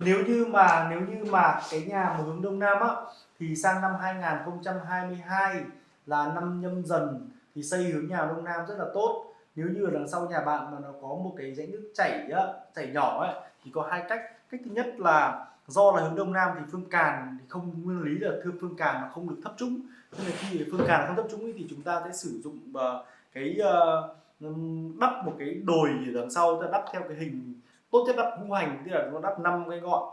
nếu như mà nếu như mà cái nhà mà hướng đông nam á thì sang năm 2022 là năm nhâm dần thì xây hướng nhà đông nam rất là tốt. Nếu như ở đằng sau nhà bạn mà nó có một cái rãnh nước chảy á, chảy nhỏ ấy thì có hai cách. Cách thứ nhất là do là hướng đông nam thì phương càn thì không nguyên lý là thưa phương càn mà không được thấp trũng. Nên là khi phương càn không thấp trũng thì chúng ta sẽ sử dụng uh, cái ờ, uh, đắp một cái đồi ở đằng sau ta đắp theo cái hình tốt nhất đắp ngũ hành tức là nó đắp năm cái ngọn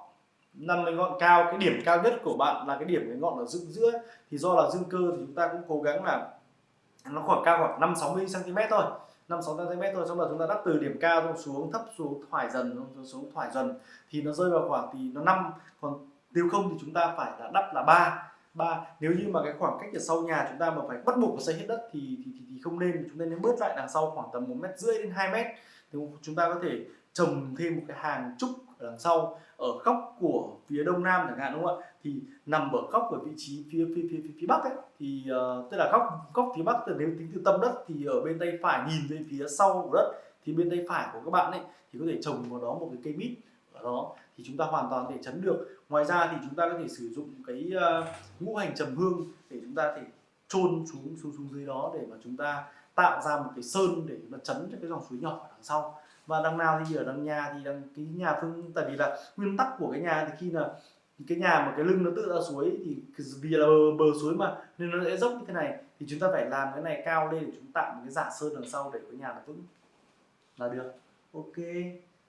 năm cái ngọn cao cái điểm cao nhất của bạn là cái điểm cái ngọn ở dựng giữa. Thì do là dương cơ thì chúng ta cũng cố gắng là nó khoảng cao khoảng 5 60 cm thôi 5 6 cm thôi. Xong rồi chúng ta đắp từ điểm cao xuống thấp xuống thoải dần xuống thoải dần. Thì nó rơi vào khoảng thì nó năm. Còn nếu không thì chúng ta phải là đắp là ba ba. Nếu như mà cái khoảng cách ở sau nhà chúng ta mà phải bắt buộc phải xây hết đất thì thì, thì, thì không nên. Chúng ta nên bớt lại đằng sau khoảng tầm một mét rưỡi đến 2 mét thì chúng ta có thể trồng thêm một cái hàng trúc ở đằng sau ở góc của phía đông nam chẳng hạn đúng không ạ? Thì nằm ở góc ở vị trí phía phía phía phía, phía bắc ấy thì uh, tức là góc góc phía bắc từ nếu tính từ tâm đất thì ở bên tay phải nhìn về phía sau của đất thì bên tay phải của các bạn ấy thì có thể trồng vào đó một cái cây mít ở đó. Thì chúng ta hoàn toàn để chấn được. Ngoài ra thì chúng ta có thể sử dụng cái uh, ngũ hành trầm hương để chúng ta thể chôn xuống xuống xuống dưới đó để mà chúng ta tạo ra một cái sơn để nó chấn cho cái dòng suối nhỏ ở đằng sau. Và đằng nào thì ở đằng nhà thì đằng cái nhà phương tại vì là nguyên tắc của cái nhà thì khi là cái nhà mà cái lưng nó tự ra suối thì vì là bờ, bờ suối mà nên nó sẽ dốc như thế này thì chúng ta phải làm cái này cao lên để chúng tạo một cái giả sơn đằng sau để cái nhà nó vững. Là được. Ok.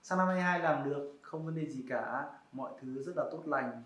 Sang năm 22 làm được không vấn đề gì cả. Mọi thứ rất là tốt lành.